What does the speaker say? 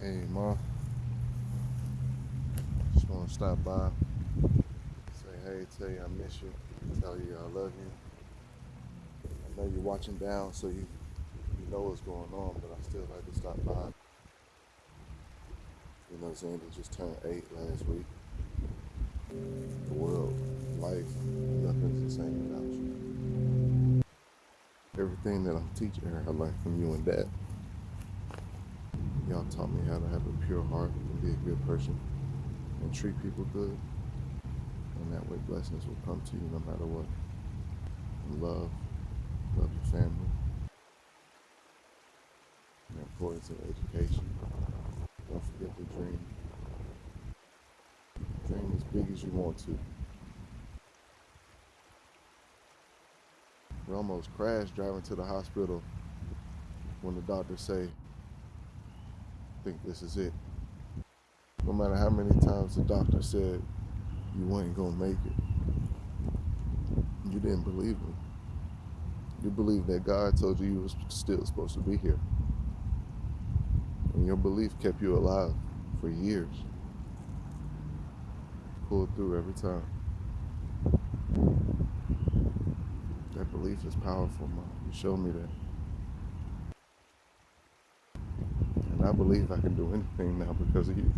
Hey, Ma. Just want to stop by, say hey, tell you I miss you, tell you I love you. I know you're watching down, so you you know what's going on, but I still like to stop by. You know, Xander just turned eight last week. The world, life, nothing's the same without you. Everything that I'm teaching her, I learned from you and Dad. Y'all taught me how to have a pure heart and be a good person and treat people good. And that way blessings will come to you no matter what. And love, love your family. The importance of education. Don't forget to dream. Dream as big as you want to. We almost crashed driving to the hospital when the doctors say, think this is it. No matter how many times the doctor said you weren't gonna make it, you didn't believe him. You believed that God told you you was still supposed to be here. And your belief kept you alive for years. Pulled through every time. That belief is powerful, Mom. You showed me that. And I believe I can do anything now because of you.